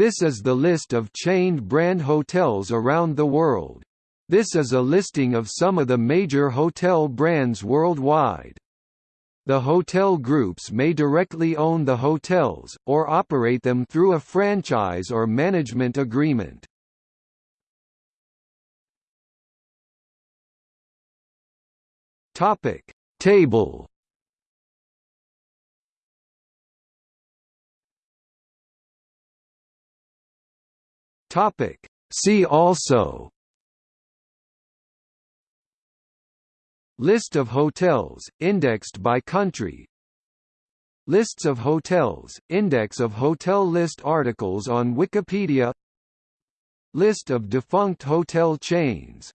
This is the list of chained brand hotels around the world. This is a listing of some of the major hotel brands worldwide. The hotel groups may directly own the hotels, or operate them through a franchise or management agreement. Topic Table Topic. See also. List of hotels, indexed by country. Lists of hotels, index of hotel list articles on Wikipedia. List of defunct hotel chains